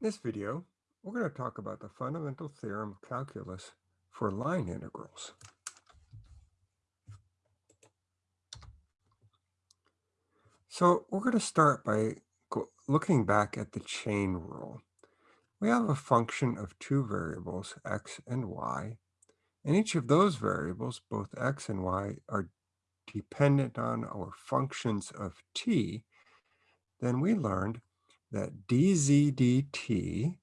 In this video, we're going to talk about the fundamental theorem of calculus for line integrals. So we're going to start by looking back at the chain rule. We have a function of two variables, x and y, and each of those variables, both x and y, are dependent on our functions of t, then we learned that dz dt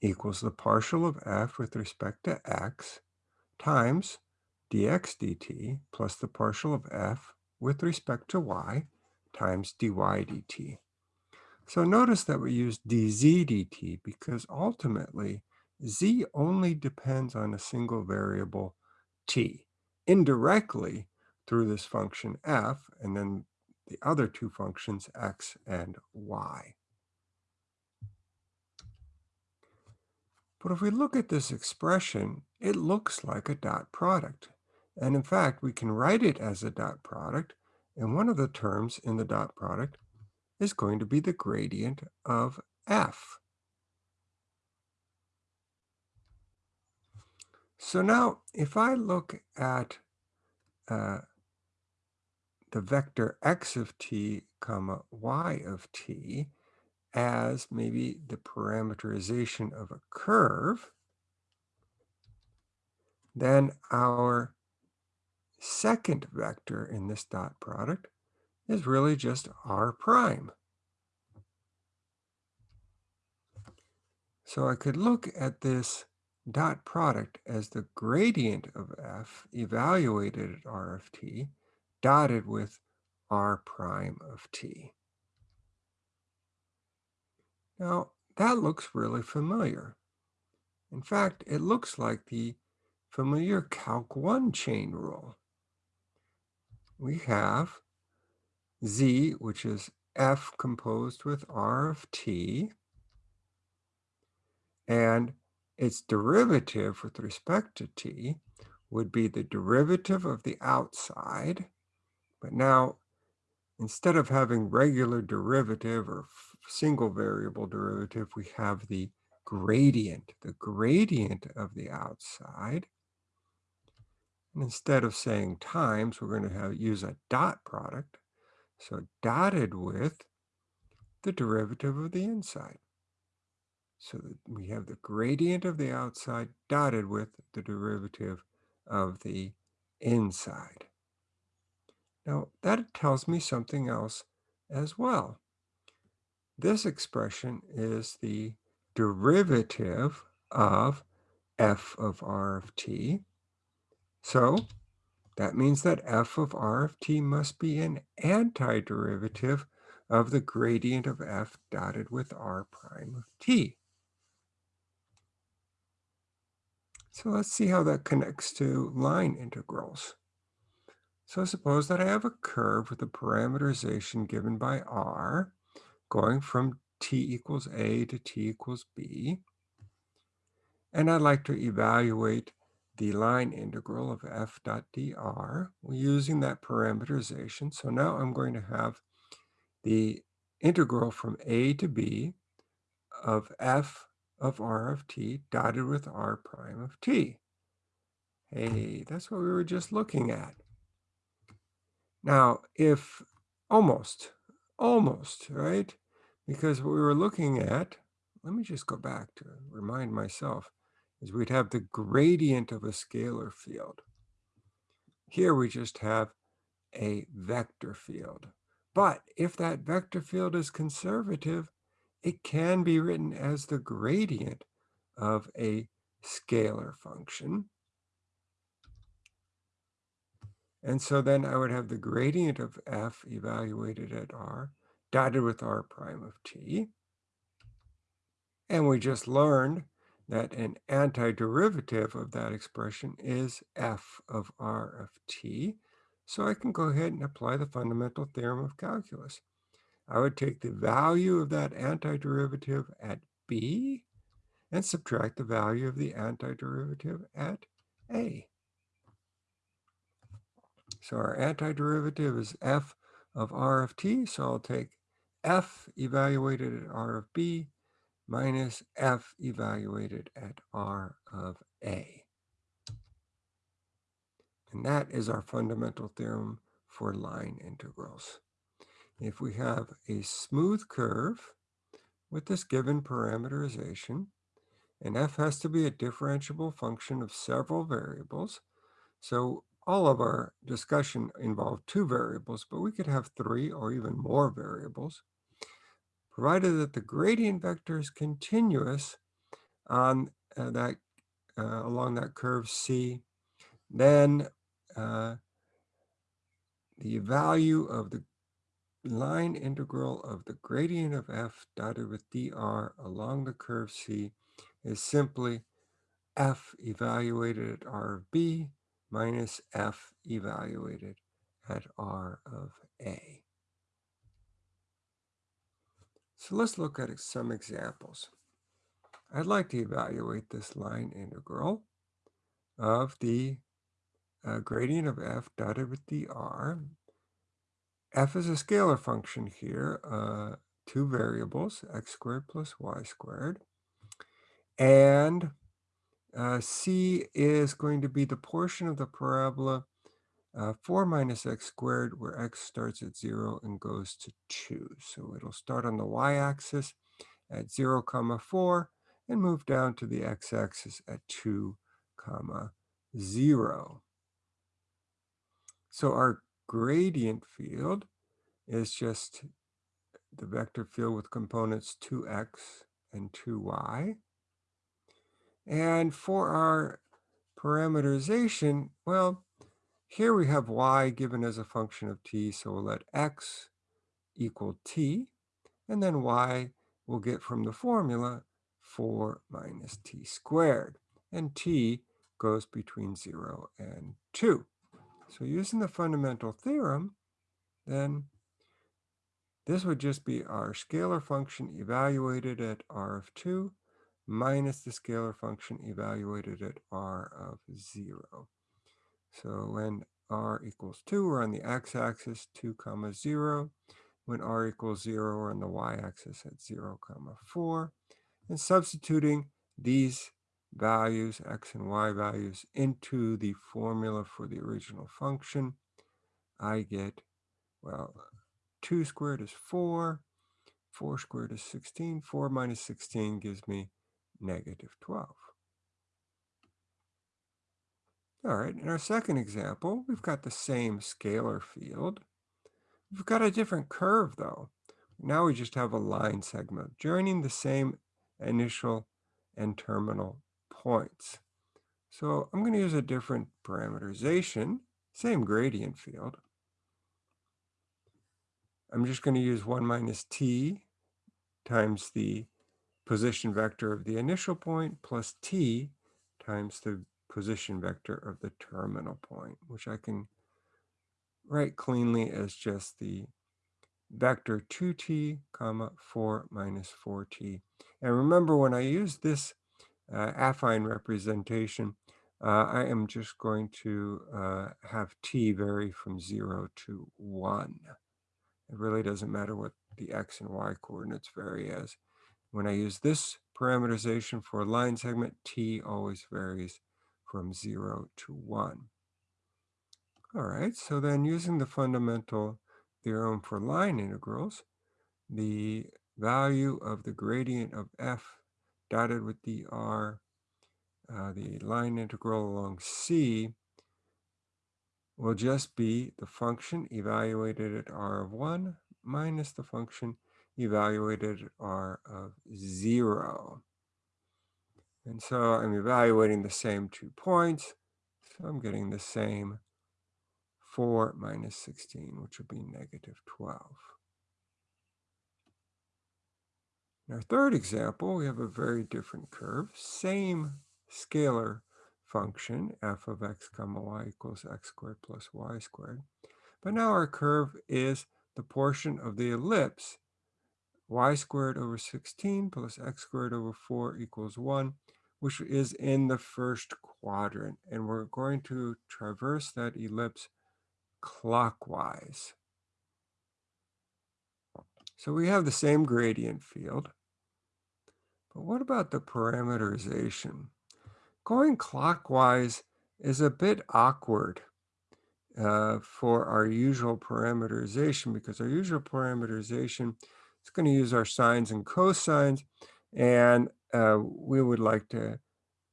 equals the partial of f with respect to x times dx dt plus the partial of f with respect to y times dy dt. So notice that we use dz dt because ultimately z only depends on a single variable t. Indirectly through this function f and then the other two functions x and y. But if we look at this expression, it looks like a dot product. And in fact, we can write it as a dot product, and one of the terms in the dot product is going to be the gradient of f. So now, if I look at uh, the vector x of t comma y of t, as maybe the parameterization of a curve, then our second vector in this dot product is really just r prime. So I could look at this dot product as the gradient of f evaluated at r of t dotted with r prime of t. Now, that looks really familiar. In fact, it looks like the familiar Calc 1 chain rule. We have z, which is f composed with r of t, and its derivative with respect to t would be the derivative of the outside, but now instead of having regular derivative or single variable derivative, we have the gradient, the gradient of the outside. And instead of saying times, we're going to have use a dot product. So dotted with the derivative of the inside. So we have the gradient of the outside dotted with the derivative of the inside. Now that tells me something else as well. This expression is the derivative of f of r of t. So that means that f of r of t must be an antiderivative of the gradient of f dotted with r prime of t. So let's see how that connects to line integrals. So suppose that I have a curve with a parameterization given by r, going from t equals a to t equals b. And I'd like to evaluate the line integral of f dot dr using that parameterization. So now I'm going to have the integral from a to b of f of r of t dotted with r prime of t. Hey, that's what we were just looking at. Now, if almost, almost, right? Because what we were looking at, let me just go back to remind myself, is we'd have the gradient of a scalar field. Here we just have a vector field. But if that vector field is conservative, it can be written as the gradient of a scalar function. And so then I would have the gradient of f evaluated at r dotted with r prime of t. And we just learned that an antiderivative of that expression is f of r of t. So I can go ahead and apply the fundamental theorem of calculus. I would take the value of that antiderivative at b and subtract the value of the antiderivative at a. So our antiderivative is f of r of t. So I'll take f evaluated at r of b minus f evaluated at r of a. And that is our fundamental theorem for line integrals. If we have a smooth curve with this given parameterization, and f has to be a differentiable function of several variables, so all of our discussion involved two variables, but we could have three or even more variables, provided that the gradient vector is continuous on uh, that uh, along that curve C, then uh, the value of the line integral of the gradient of f dotted with dr along the curve C is simply f evaluated at r of b minus f evaluated at r of a. So let's look at some examples. I'd like to evaluate this line integral of the uh, gradient of f dotted with dr. f is a scalar function here, uh, two variables, x squared plus y squared. And uh, c is going to be the portion of the parabola uh, 4 minus x squared, where x starts at 0 and goes to 2. So it'll start on the y-axis at 0 comma 4 and move down to the x-axis at 2 comma 0. So our gradient field is just the vector field with components 2x and 2y. And for our parameterization, well, here we have y given as a function of t, so we'll let x equal t, and then y we'll get from the formula 4 minus t squared, and t goes between 0 and 2. So using the fundamental theorem, then this would just be our scalar function evaluated at r of 2 minus the scalar function evaluated at r of 0. So when r equals 2, we're on the x-axis, 2 comma 0. When r equals 0, we're on the y-axis at 0 comma 4. And substituting these values, x and y values, into the formula for the original function, I get, well, 2 squared is 4, 4 squared is 16, 4 minus 16 gives me negative 12. All right, in our second example, we've got the same scalar field. We've got a different curve though. Now we just have a line segment joining the same initial and terminal points. So I'm going to use a different parameterization, same gradient field. I'm just going to use 1 minus t times the position vector of the initial point plus t times the position vector of the terminal point, which I can write cleanly as just the vector 2t comma 4 minus 4t. And remember when I use this uh, affine representation, uh, I am just going to uh, have t vary from 0 to 1. It really doesn't matter what the x and y coordinates vary as. When I use this parameterization for a line segment, t always varies from 0 to 1. All right, so then using the fundamental theorem for line integrals, the value of the gradient of f dotted with dr, uh, the line integral along C, will just be the function evaluated at r of 1 minus the function evaluated at r of 0. And so I'm evaluating the same two points. So I'm getting the same 4 minus 16, which will be negative 12. In our third example, we have a very different curve, same scalar function, f of x comma y equals x squared plus y squared. But now our curve is the portion of the ellipse y squared over 16 plus x squared over 4 equals 1, which is in the first quadrant. And we're going to traverse that ellipse clockwise. So we have the same gradient field. But what about the parameterization? Going clockwise is a bit awkward uh, for our usual parameterization because our usual parameterization is going to use our sines and cosines and uh, we would like to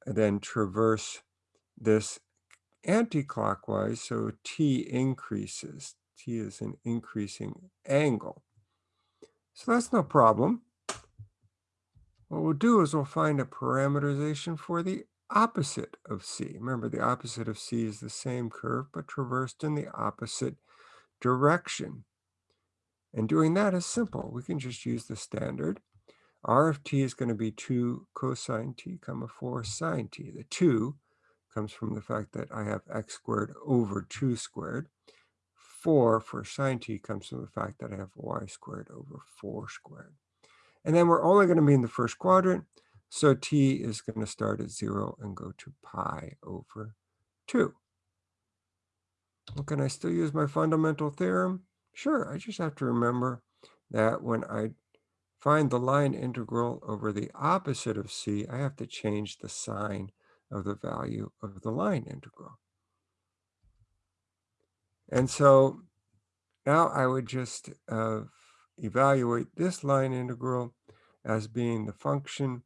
then traverse this anti-clockwise so t increases t is an increasing angle so that's no problem what we'll do is we'll find a parameterization for the opposite of C. Remember, the opposite of C is the same curve, but traversed in the opposite direction. And doing that is simple. We can just use the standard. R of t is going to be 2 cosine t comma 4 sine t. The 2 comes from the fact that I have x squared over 2 squared. 4 for sine t comes from the fact that I have y squared over 4 squared. And then we're only going to be in the first quadrant. So t is going to start at 0 and go to pi over 2. Well, can I still use my fundamental theorem? Sure, I just have to remember that when I find the line integral over the opposite of c, I have to change the sign of the value of the line integral. And so now I would just uh, evaluate this line integral as being the function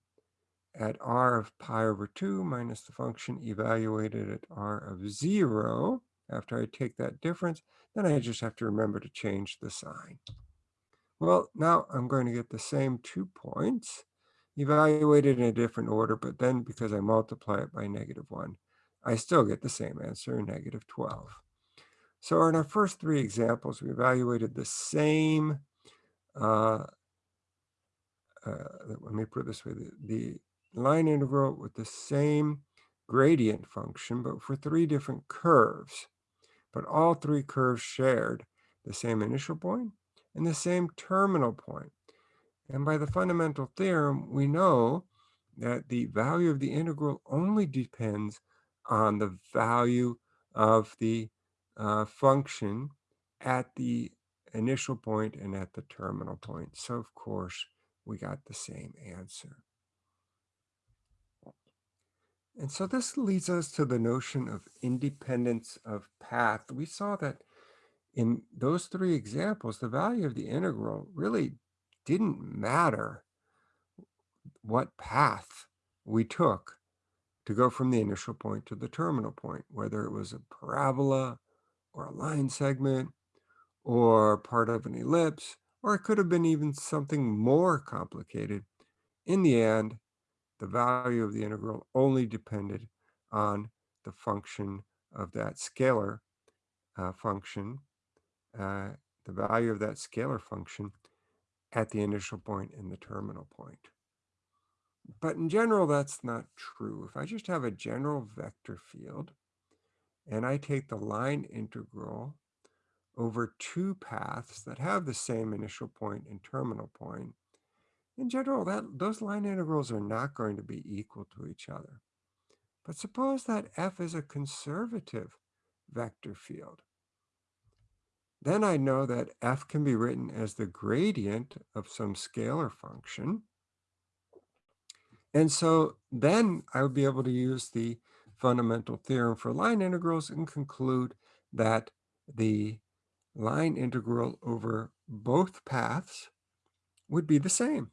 at r of pi over 2 minus the function evaluated at r of 0. After I take that difference, then I just have to remember to change the sign. Well, now I'm going to get the same two points evaluated in a different order, but then because I multiply it by negative 1, I still get the same answer, negative 12. So in our first three examples, we evaluated the same, uh, uh, let me put it this way, the, the line integral with the same gradient function, but for three different curves. But all three curves shared the same initial point and the same terminal point. And by the fundamental theorem, we know that the value of the integral only depends on the value of the uh, function at the initial point and at the terminal point. So of course, we got the same answer. And so this leads us to the notion of independence of path. We saw that in those three examples, the value of the integral really didn't matter what path we took to go from the initial point to the terminal point, whether it was a parabola or a line segment or part of an ellipse, or it could have been even something more complicated. In the end, the value of the integral only depended on the function of that scalar uh, function, uh, the value of that scalar function at the initial point and the terminal point. But in general, that's not true. If I just have a general vector field and I take the line integral over two paths that have the same initial point and terminal point, in general, that those line integrals are not going to be equal to each other. But suppose that f is a conservative vector field. Then I know that f can be written as the gradient of some scalar function. And so then I would be able to use the fundamental theorem for line integrals and conclude that the line integral over both paths would be the same.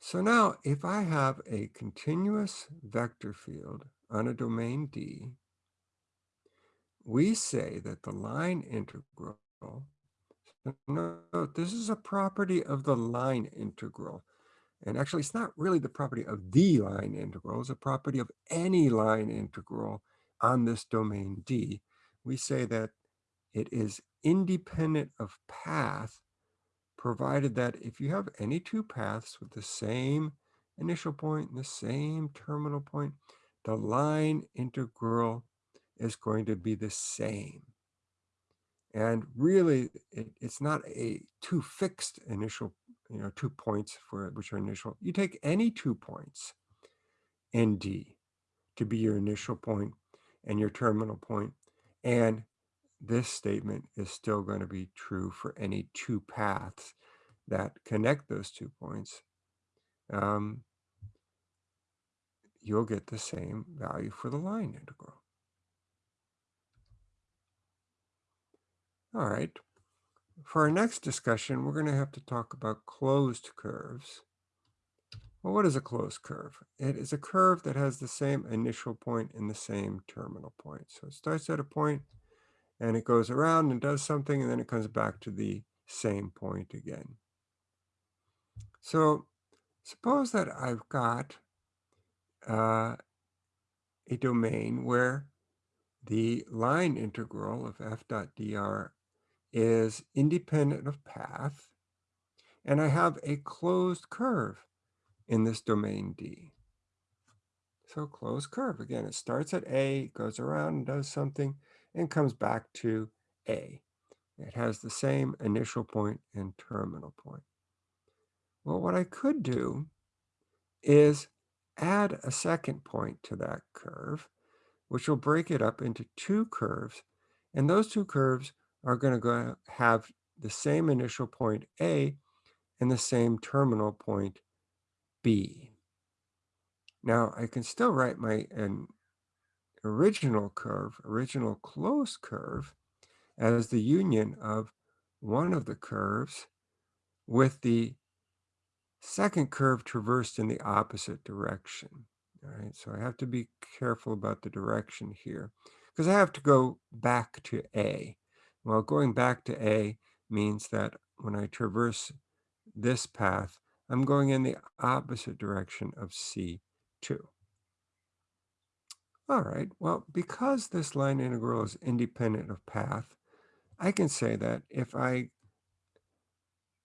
So now if I have a continuous vector field on a domain D, we say that the line integral, note this is a property of the line integral. And actually, it's not really the property of the line integral, it's a property of any line integral on this domain D. We say that it is independent of path provided that if you have any two paths with the same initial point and the same terminal point, the line integral is going to be the same. And really, it, it's not a two fixed initial, you know, two points for which are initial. You take any two points in D to be your initial point and your terminal point, and this statement is still going to be true for any two paths that connect those two points, um, you'll get the same value for the line integral. All right. For our next discussion, we're going to have to talk about closed curves. Well, what is a closed curve? It is a curve that has the same initial point and the same terminal point. So it starts at a point and it goes around and does something and then it comes back to the same point again. So suppose that I've got uh, a domain where the line integral of f dot dr is independent of path, and I have a closed curve in this domain D. So closed curve, again, it starts at A, goes around and does something, and comes back to A. It has the same initial point and terminal point. Well, what I could do is add a second point to that curve, which will break it up into two curves. And those two curves are going to go have the same initial point A and the same terminal point B. Now I can still write my an original curve, original closed curve, as the union of one of the curves with the second curve traversed in the opposite direction. All right, so I have to be careful about the direction here because I have to go back to A. Well, going back to A means that when I traverse this path, I'm going in the opposite direction of C2. All right, well, because this line integral is independent of path, I can say that if I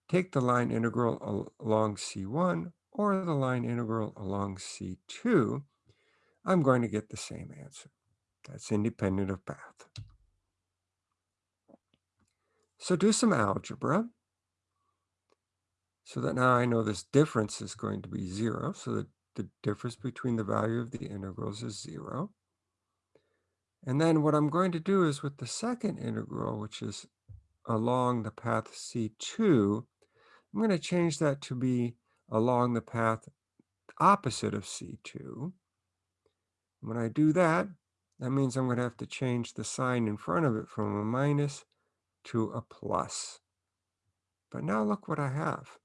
take the line integral along C1 or the line integral along C2, I'm going to get the same answer. That's independent of path. So do some algebra so that now I know this difference is going to be zero. So that the difference between the value of the integrals is zero. And then what I'm going to do is with the second integral, which is along the path C2, I'm going to change that to be along the path opposite of C2. When I do that, that means I'm going to have to change the sign in front of it from a minus to a plus. But now look what I have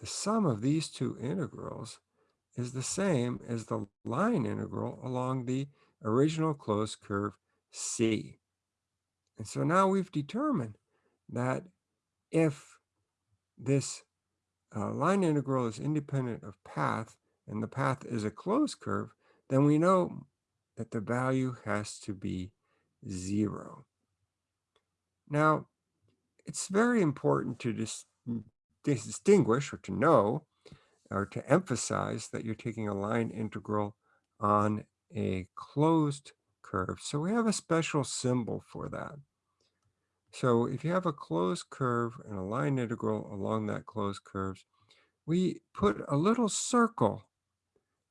the sum of these two integrals is the same as the line integral along the original closed curve C. And so now we've determined that if this uh, line integral is independent of path and the path is a closed curve, then we know that the value has to be zero. Now, it's very important to dis distinguish or to know or to emphasize that you're taking a line integral on a closed curve. So we have a special symbol for that. So if you have a closed curve and a line integral along that closed curve, we put a little circle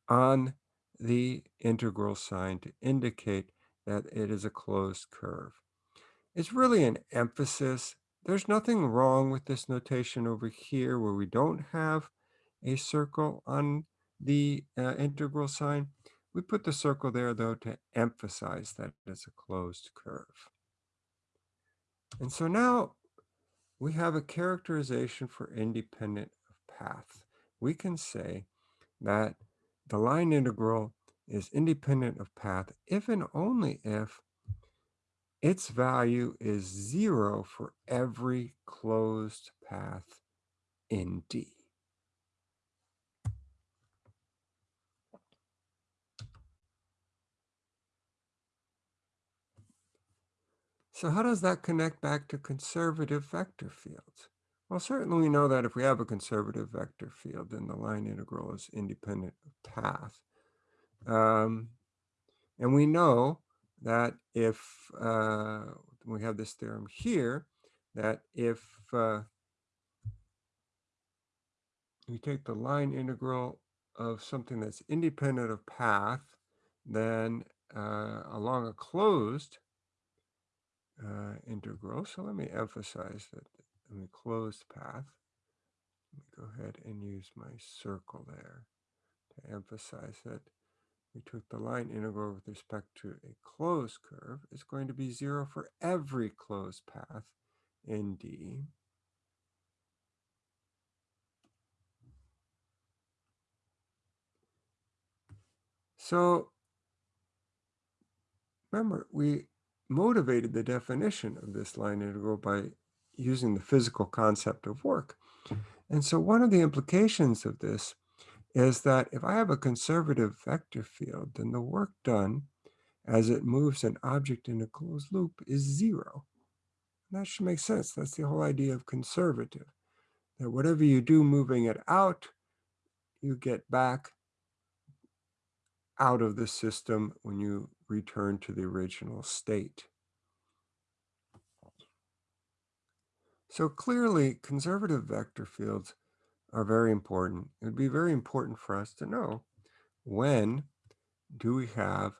on the integral sign to indicate that it is a closed curve. It's really an emphasis there's nothing wrong with this notation over here where we don't have a circle on the uh, integral sign. We put the circle there though to emphasize that it's a closed curve. And so now we have a characterization for independent of path. We can say that the line integral is independent of path if and only if its value is zero for every closed path in D. So how does that connect back to conservative vector fields? Well, certainly we know that if we have a conservative vector field, then the line integral is independent of path. Um, and we know that if uh, we have this theorem here, that if uh, we take the line integral of something that's independent of path, then uh, along a closed uh, integral, so let me emphasize that I mean, closed path. Let me go ahead and use my circle there to emphasize that we took the line integral with respect to a closed curve is going to be zero for every closed path in D. So remember, we motivated the definition of this line integral by using the physical concept of work. And so one of the implications of this is that if I have a conservative vector field, then the work done as it moves an object in a closed loop is zero. And that should make sense. That's the whole idea of conservative, that whatever you do moving it out, you get back out of the system when you return to the original state. So clearly, conservative vector fields are very important. It would be very important for us to know when do we have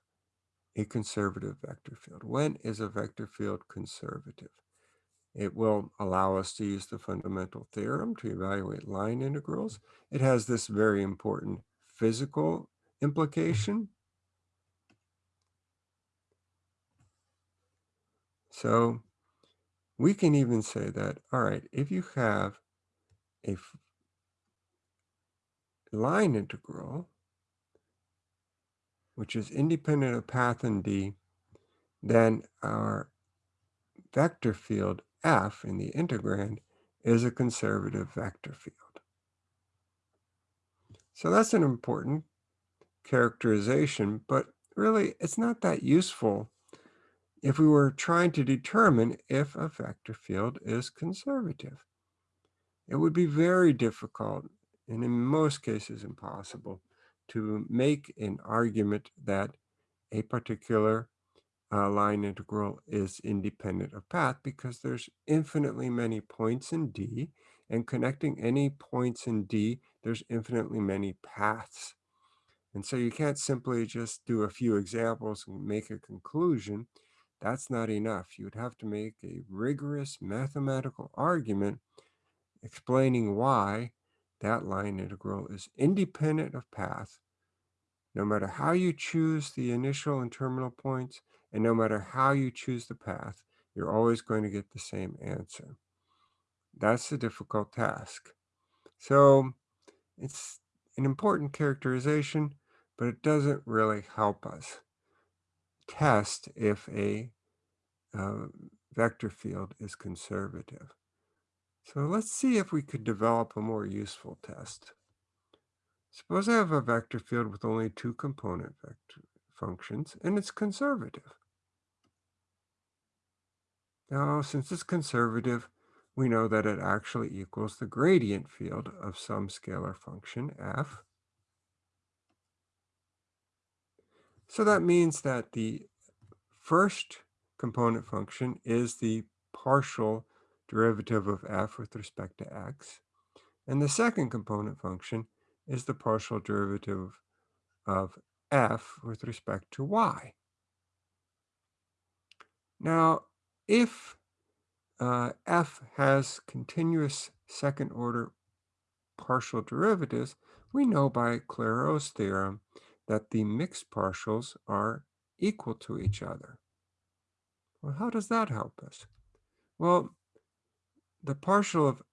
a conservative vector field? When is a vector field conservative? It will allow us to use the fundamental theorem to evaluate line integrals. It has this very important physical implication. So we can even say that, all right, if you have a line integral, which is independent of path in D, then our vector field F in the integrand is a conservative vector field. So that's an important characterization, but really it's not that useful if we were trying to determine if a vector field is conservative. It would be very difficult, and in most cases impossible, to make an argument that a particular uh, line integral is independent of path because there's infinitely many points in D, and connecting any points in D, there's infinitely many paths. And so you can't simply just do a few examples and make a conclusion. That's not enough. You would have to make a rigorous mathematical argument explaining why that line integral is independent of path, no matter how you choose the initial and terminal points, and no matter how you choose the path, you're always going to get the same answer. That's a difficult task. So it's an important characterization, but it doesn't really help us test if a uh, vector field is conservative. So let's see if we could develop a more useful test. Suppose I have a vector field with only two component vector functions, and it's conservative. Now, since it's conservative, we know that it actually equals the gradient field of some scalar function f. So that means that the first component function is the partial derivative of f with respect to x. And the second component function is the partial derivative of f with respect to y. Now, if uh, f has continuous second order partial derivatives, we know by Clairaut's theorem that the mixed partials are equal to each other. Well, how does that help us? Well, the partial of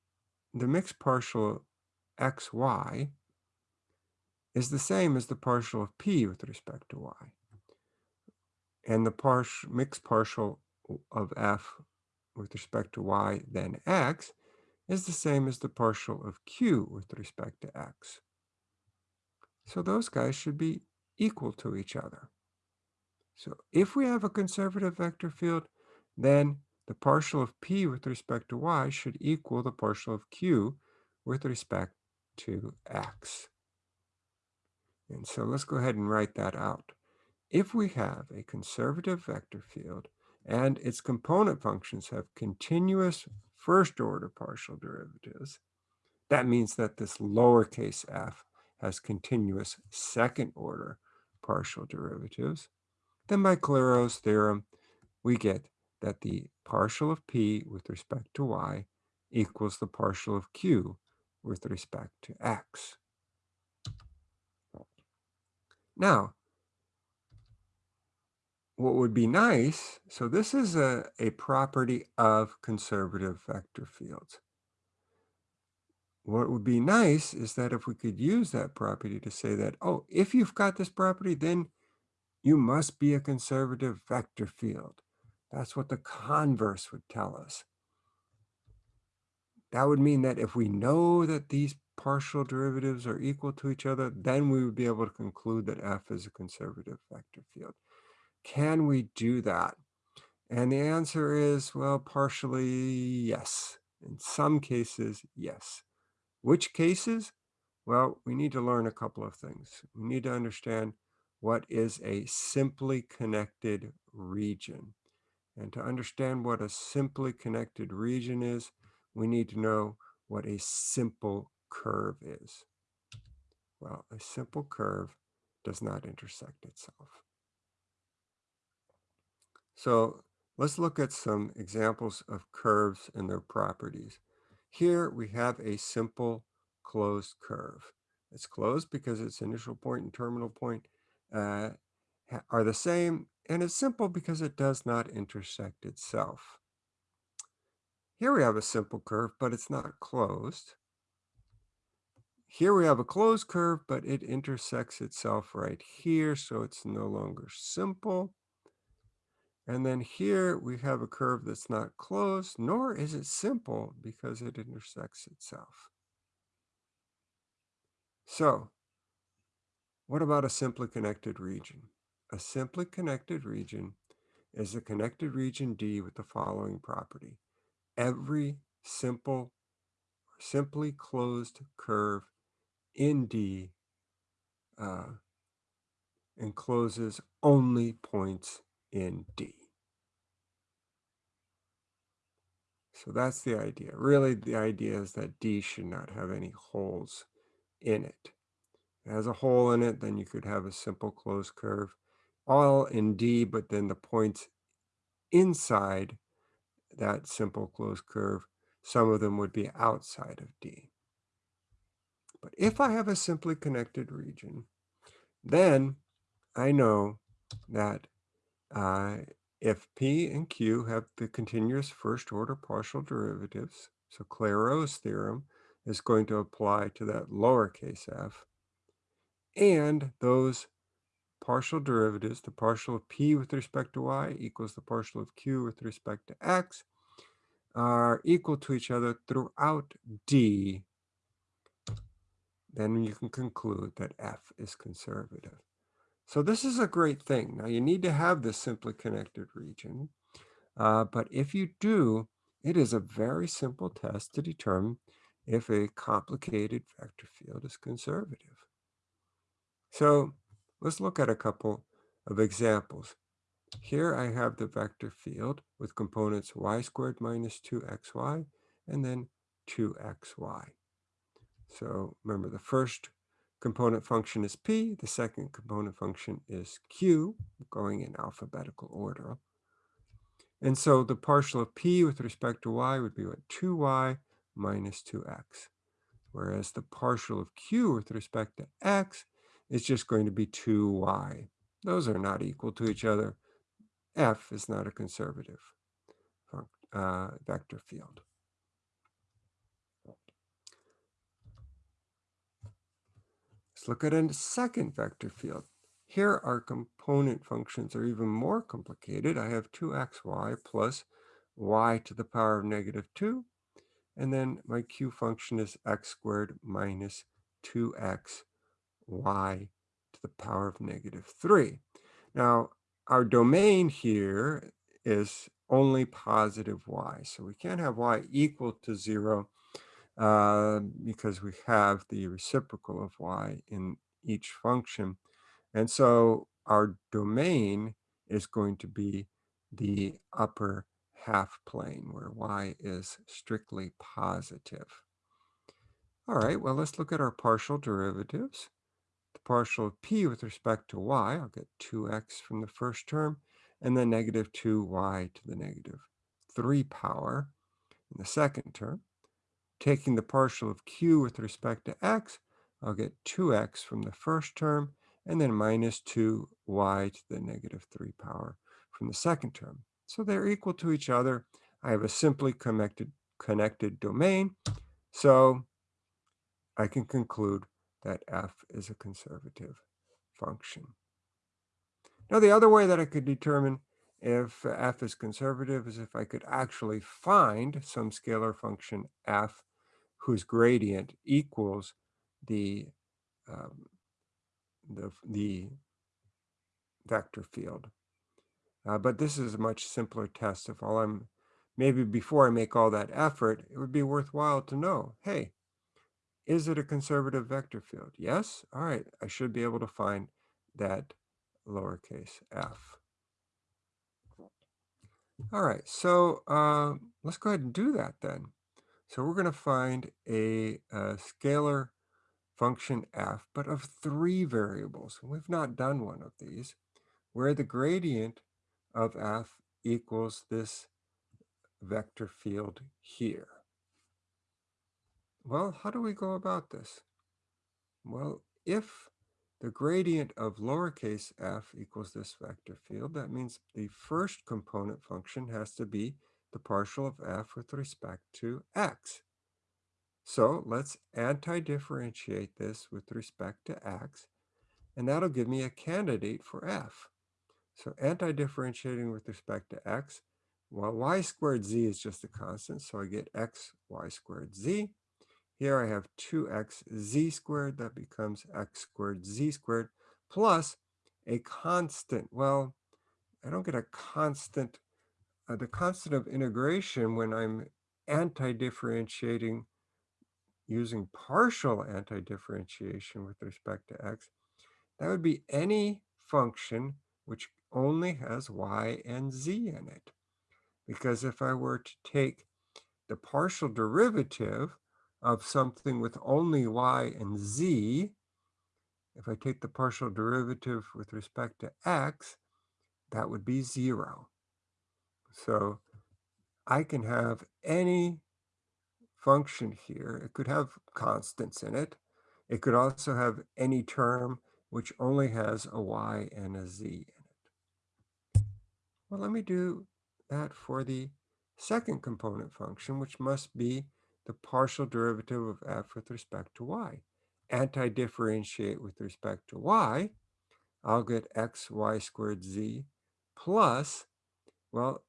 the mixed partial xy is the same as the partial of p with respect to y. And the partial, mixed partial of f with respect to y then x is the same as the partial of q with respect to x. So those guys should be equal to each other. So if we have a conservative vector field, then the partial of p with respect to y should equal the partial of q with respect to x. And so let's go ahead and write that out. If we have a conservative vector field and its component functions have continuous first order partial derivatives, that means that this lowercase f has continuous second order partial derivatives. Then by Clairaut's theorem, we get that the partial of p with respect to y equals the partial of q with respect to x. Now, what would be nice, so this is a, a property of conservative vector fields. What would be nice is that if we could use that property to say that, oh, if you've got this property, then you must be a conservative vector field. That's what the converse would tell us. That would mean that if we know that these partial derivatives are equal to each other, then we would be able to conclude that f is a conservative vector field. Can we do that? And the answer is, well, partially yes. In some cases, yes. Which cases? Well, we need to learn a couple of things. We need to understand what is a simply connected region. And to understand what a simply connected region is, we need to know what a simple curve is. Well, a simple curve does not intersect itself. So let's look at some examples of curves and their properties. Here we have a simple closed curve. It's closed because its initial point and terminal point uh, are the same, and it's simple because it does not intersect itself. Here we have a simple curve, but it's not closed. Here we have a closed curve, but it intersects itself right here, so it's no longer simple. And then here we have a curve that's not closed, nor is it simple because it intersects itself. So what about a simply connected region? A simply connected region is a connected region D with the following property. Every simple simply closed curve in D uh, encloses only points in D. So that's the idea. Really, the idea is that D should not have any holes in it. If it has a hole in it, then you could have a simple closed curve, all in D, but then the points inside that simple closed curve, some of them would be outside of D. But if I have a simply connected region, then I know that uh, if P and Q have the continuous first order partial derivatives, so Clairaut's theorem is going to apply to that lowercase f, and those partial derivatives, the partial of p with respect to y equals the partial of q with respect to x, are equal to each other throughout D, then you can conclude that f is conservative. So this is a great thing. Now you need to have this simply connected region, uh, but if you do, it is a very simple test to determine if a complicated vector field is conservative. So let's look at a couple of examples. Here I have the vector field with components y squared minus 2xy and then 2xy. So remember the first component function is p, the second component function is q, going in alphabetical order. And so the partial of p with respect to y would be what 2y minus 2x, whereas the partial of q with respect to x is just going to be 2y. Those are not equal to each other. f is not a conservative uh, vector field. Let's look at a second vector field. Here our component functions are even more complicated. I have 2xy plus y to the power of negative 2. And then my q function is x squared minus 2x y to the power of negative 3. Now, our domain here is only positive y. So we can't have y equal to 0 uh, because we have the reciprocal of y in each function. And so our domain is going to be the upper half plane where y is strictly positive. All right, well, let's look at our partial derivatives. The partial of p with respect to y, I'll get 2x from the first term, and then negative 2y to the negative 3 power in the second term. Taking the partial of q with respect to x, I'll get 2x from the first term, and then minus 2y to the negative 3 power from the second term. So they're equal to each other. I have a simply connected, connected domain, so I can conclude that f is a conservative function. Now, the other way that I could determine if f is conservative is if I could actually find some scalar function f whose gradient equals the, um, the, the vector field. Uh, but this is a much simpler test. If all I'm, maybe before I make all that effort, it would be worthwhile to know, hey, is it a conservative vector field? Yes? All right, I should be able to find that lowercase f. All right, so uh, let's go ahead and do that then. So we're going to find a, a, scalar function f, but of three variables. We've not done one of these, where the gradient of f equals this vector field here. Well, how do we go about this? Well, if the gradient of lowercase f equals this vector field, that means the first component function has to be the partial of f with respect to x. So let's anti-differentiate this with respect to x, and that'll give me a candidate for f. So anti-differentiating with respect to x, well, y squared z is just a constant, so I get x y squared z. Here I have 2x z squared, that becomes x squared z squared, plus a constant. Well, I don't get a constant, uh, the constant of integration when I'm anti-differentiating using partial anti-differentiation with respect to x, that would be any function which only has y and z in it. Because if I were to take the partial derivative of something with only y and z, if I take the partial derivative with respect to x, that would be zero. So I can have any function here. It could have constants in it. It could also have any term which only has a y and a z in it. Well, let me do that for the second component function, which must be the partial derivative of f with respect to y. Anti-differentiate with respect to y, I'll get x y squared z plus, well,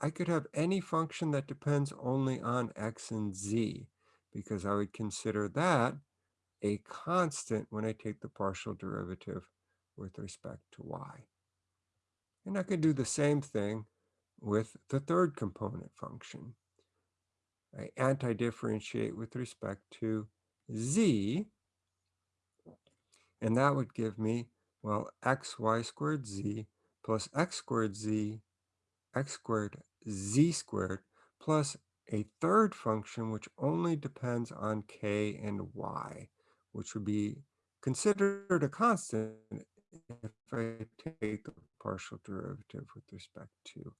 I could have any function that depends only on x and z, because I would consider that a constant when I take the partial derivative with respect to y. And I could do the same thing with the third component function. I anti-differentiate with respect to z, and that would give me, well, xy squared z plus x squared z, x squared z squared, plus a third function which only depends on k and y, which would be considered a constant if I take the partial derivative with respect to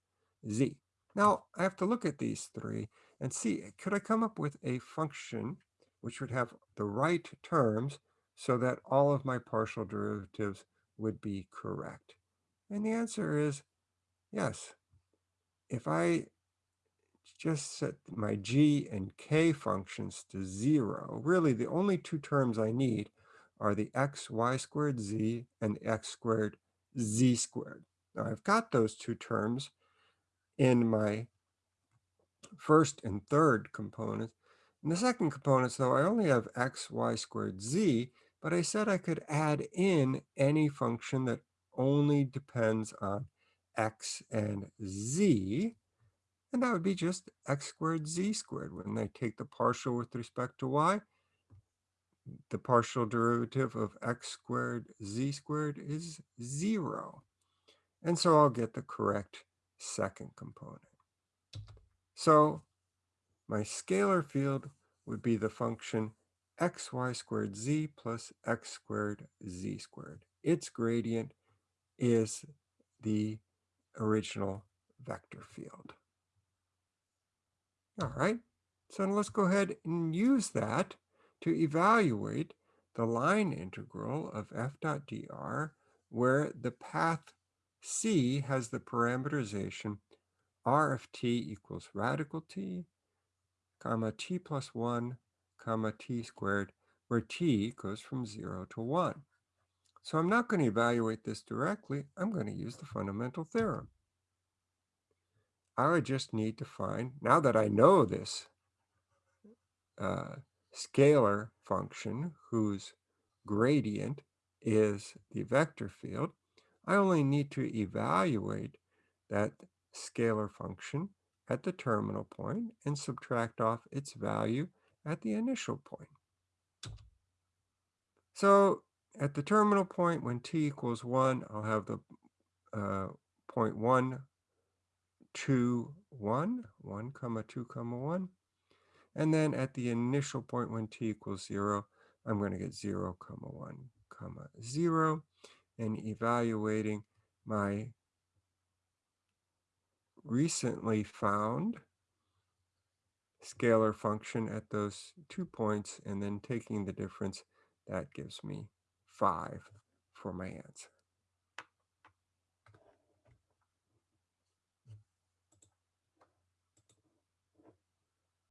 z. Now, I have to look at these three and see, eh, could I come up with a function which would have the right terms so that all of my partial derivatives would be correct? And the answer is yes. If I just set my g and k functions to zero, really the only two terms I need are the x y squared z and x squared z squared. Now I've got those two terms in my first and third components. In the second components, though, I only have x, y squared, z, but I said I could add in any function that only depends on x and z, and that would be just x squared, z squared. When I take the partial with respect to y, the partial derivative of x squared, z squared is zero. And so I'll get the correct second component. So my scalar field would be the function xy squared z plus x squared z squared. Its gradient is the original vector field. All right. So let's go ahead and use that to evaluate the line integral of f dot dr where the path c has the parameterization r of t equals radical t, comma t plus 1, comma t squared, where t goes from 0 to 1. So I'm not going to evaluate this directly. I'm going to use the fundamental theorem. I would just need to find, now that I know this uh, scalar function whose gradient is the vector field, I only need to evaluate that scalar function at the terminal point and subtract off its value at the initial point. So at the terminal point, when t equals 1, I'll have the uh, point 1, 2, 1, 1 comma 2 comma 1. And then at the initial point when t equals 0, I'm going to get 0 comma 1 comma 0 and evaluating my recently found scalar function at those two points and then taking the difference, that gives me 5 for my answer.